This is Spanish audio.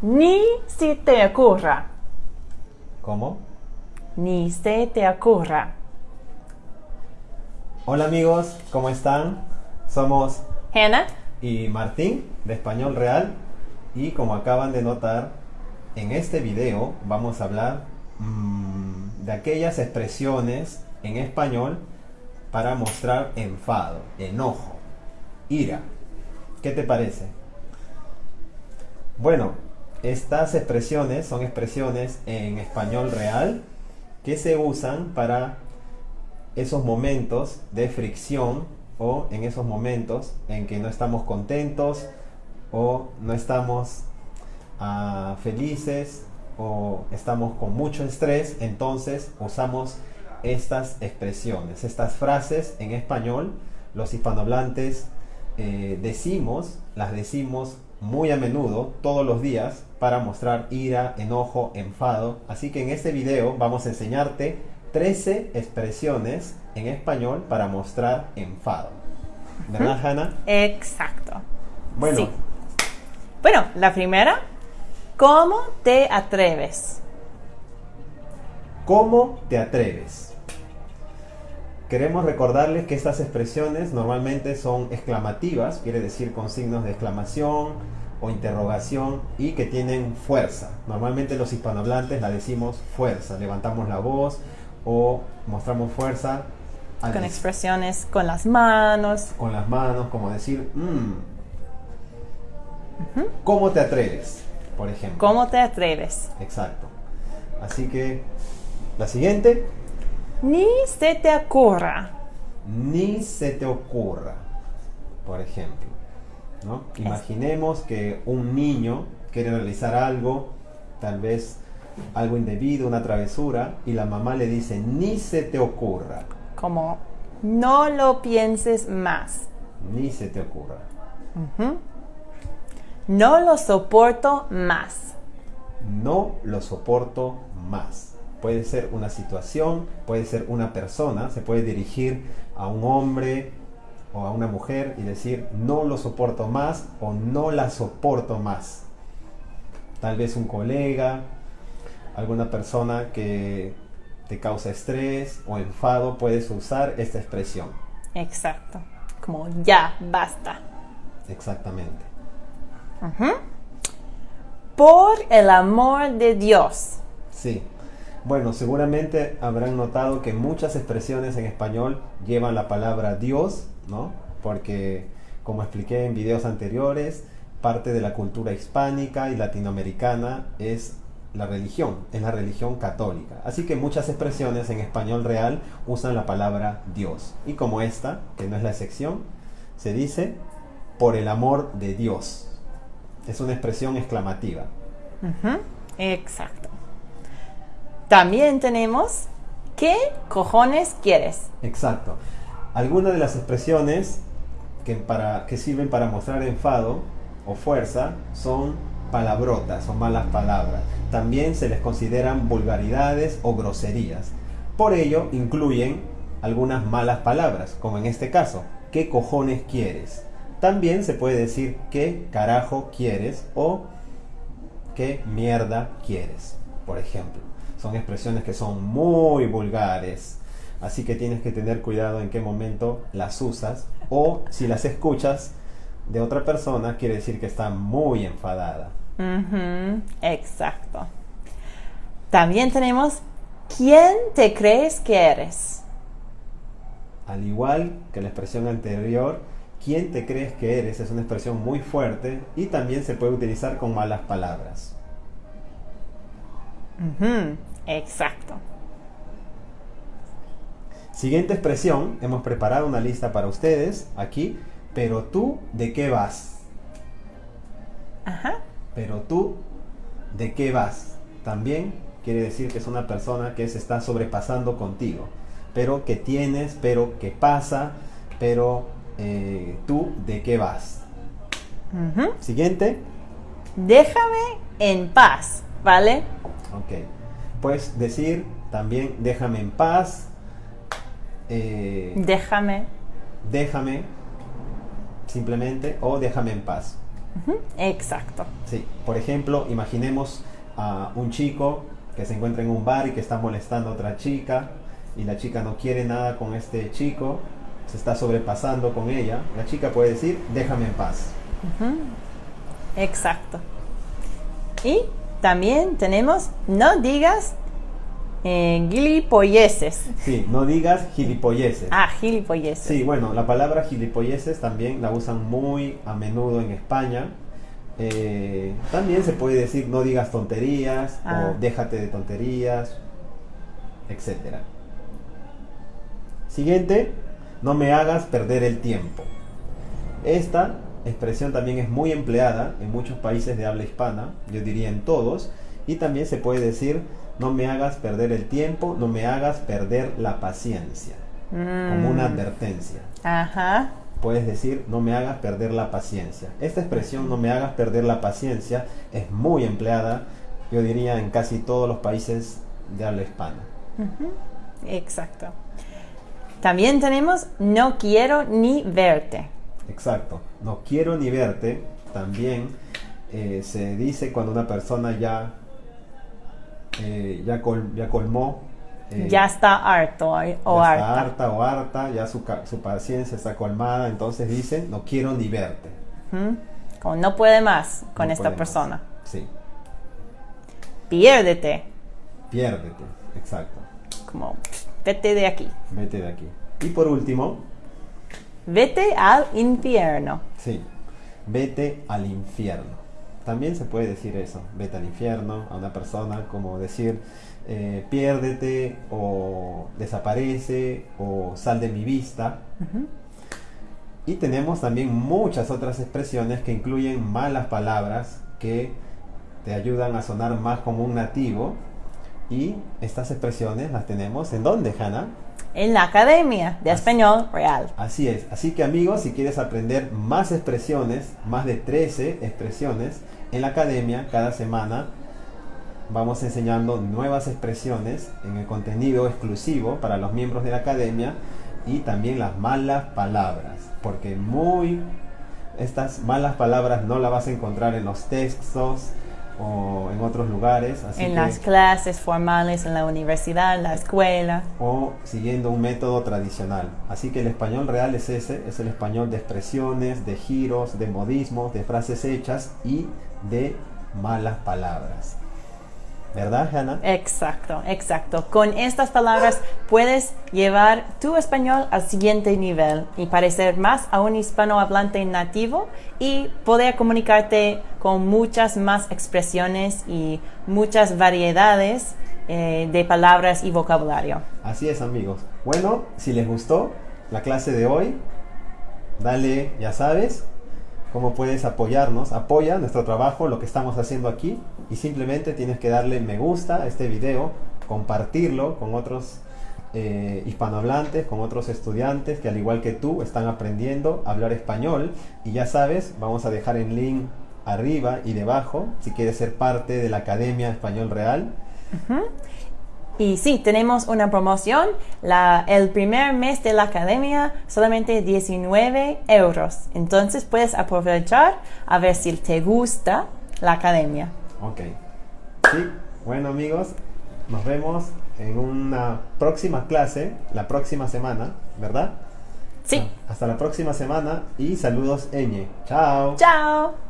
Ni se te ocurra. ¿Cómo? Ni se te ocurra. Hola amigos, ¿cómo están? Somos Hannah, y Martín de Español Real y como acaban de notar, en este video vamos a hablar mm, de aquellas expresiones en español para mostrar enfado, enojo, ira. ¿Qué te parece? Bueno, estas expresiones son expresiones en español real que se usan para esos momentos de fricción o en esos momentos en que no estamos contentos o no estamos ah, felices o estamos con mucho estrés, entonces usamos estas expresiones, estas frases en español, los hispanohablantes eh, decimos, las decimos muy a menudo, todos los días, para mostrar ira, enojo, enfado. Así que en este video vamos a enseñarte 13 expresiones en español para mostrar enfado. ¿Verdad, Hannah? exacto. Bueno, Sí. Bueno, la primera, ¿cómo te atreves? ¿cómo te atreves? Queremos recordarles que estas expresiones normalmente son exclamativas, quiere decir con signos de exclamación o interrogación y que tienen fuerza. Normalmente los hispanohablantes la decimos fuerza, levantamos la voz o mostramos fuerza al Con expresiones con las manos. con las manos, como decir, "Mm". ¿cómo te atreves? Por ejemplo. ¿Cómo te atreves? Exacto. Así que la siguiente, Ni se te ocurra. ni se te ocurra, por ejemplo. ¿No? Imaginemos que un niño quiere realizar algo, tal vez algo indebido, una travesura, y la mamá le dice, ni se te ocurra, Como no lo pienses más. ni se te ocurra. No lo soporto más. No lo soporto más. Puede ser una situación, puede ser una persona, se puede dirigir a un hombre o a una mujer y decir no lo soporto más o no la soporto más. Tal vez un colega, alguna persona que te causa estrés o enfado, puedes usar esta expresión. Exacto. Como ya, basta. Exactamente. Por el amor de Dios. Sí. Bueno, seguramente habrán notado que muchas expresiones en español llevan la palabra Dios, ¿no? Porque, como expliqué en videos anteriores, parte de la cultura hispánica y latinoamericana es la religión, es la religión católica. Así que muchas expresiones en español real usan la palabra Dios. Y como esta, que no es la excepción, se dice por el amor de Dios. Es una expresión exclamativa. Exacto. También tenemos ¿qué cojones quieres? Exacto. Algunas de las expresiones que, para, que sirven para mostrar enfado o fuerza son palabrotas o malas palabras. También se les consideran vulgaridades o groserías. Por ello incluyen algunas malas palabras, como en este caso, ¿qué cojones quieres? También se puede decir ¿qué carajo quieres? o ¿qué mierda quieres? Por ejemplo. Son expresiones que son muy vulgares. Así que tienes que tener cuidado en qué momento las usas. O si las escuchas de otra persona, quiere decir que está muy enfadada. Exacto. También tenemos ¿quién te crees que eres? Al igual que la expresión anterior, ¿quién te crees que eres? Es una expresión muy fuerte y también se puede utilizar con malas palabras. Exacto. Siguiente expresión, hemos preparado una lista para ustedes aquí, pero tú, ¿de qué vas? Ajá. Pero tú, ¿de qué vas? También quiere decir que es una persona que se está sobrepasando contigo. Pero que tienes, pero que pasa, pero eh, tú, ¿de qué vas? Siguiente. Déjame en paz, ¿vale? Ok. Puedes decir también, déjame en paz. Eh, Déjame. déjame, simplemente, o déjame en paz. Exacto. Sí, por ejemplo, imaginemos a un chico que se encuentra en un bar y que está molestando a otra chica y la chica no quiere nada con este chico, se está sobrepasando con ella. La chica puede decir, déjame en paz. Exacto. Y también tenemos no digas eh, gilipolleces. Sí, no digas gilipolleces. Ah, gilipolleces. Sí, bueno, la palabra gilipolleces también la usan muy a menudo en España. Eh, también se puede decir no digas tonterías Ah. o déjate de tonterías, etcétera. Siguiente, no me hagas perder el tiempo. Esta expresión también es muy empleada en muchos países de habla hispana, yo diría en todos, y también se puede decir no me hagas perder el tiempo, no me hagas perder la paciencia, como una Mm, advertencia. Ajá. Puedes decir no me hagas perder la paciencia. Esta expresión no me hagas perder la paciencia es muy empleada, yo diría en casi todos los países de habla hispana. Exacto. También tenemos no quiero ni verte. Exacto. No quiero ni verte. También eh, se dice cuando una persona ya, eh, ya, col- ya colmó. eh, ya está harto o ya harta. está harta o harta, ya su, su paciencia está colmada, entonces dice, no quiero ni verte. Como no puede más con No esta más. persona. Sí, Piérdete. piérdete, exacto. Como vete de aquí. Vete de aquí. Y por último, Vete al infierno. sí, vete al infierno. También se puede decir eso, vete al infierno a una persona, como decir, eh, piérdete o desaparece o sal de mi vista. Y tenemos también muchas otras expresiones que incluyen malas palabras que te ayudan a sonar más como un nativo. Y estas expresiones las tenemos en dónde, Hannah? En la Academia de Así- Español Real. Así es. Así que amigos, si quieres aprender más expresiones, más de 13 expresiones, en la academia cada semana vamos enseñando nuevas expresiones en el contenido exclusivo para los miembros de la academia y también las malas palabras. Porque muy estas malas palabras no las vas a encontrar en los textos o en otros lugares. Así en que- las clases formales, en la universidad, en la escuela. o siguiendo un método tradicional. Así que el español real es ese, es el español de expresiones, de giros, de modismos, de frases hechas y de malas palabras. ¿Verdad, Hannah? Exacto, exacto. Con estas palabras puedes llevar tu español al siguiente nivel y parecer más a un hispanohablante nativo y poder comunicarte con muchas más expresiones y muchas variedades eh, de palabras y vocabulario. Así es, amigos. Bueno, si les gustó la clase de hoy, dale, ya sabes, cómo puedes apoyarnos. Apoya nuestro trabajo, lo que estamos haciendo aquí. Y simplemente tienes que darle me gusta a este video, compartirlo con otros eh, hispanohablantes, con otros estudiantes que al igual que tú están aprendiendo a hablar español. Y ya sabes, vamos a dejar el link arriba y debajo si quieres ser parte de la Academia Español Real. Y sí, tenemos una promoción. La, el primer mes de la academia solamente 19 euros. Entonces puedes aprovechar a ver si te gusta la academia. Ok. Sí, bueno amigos, nos vemos en una próxima clase, la próxima semana, ¿verdad? Sí. Hasta la próxima semana y saludos, Eñe. Chao. Chao.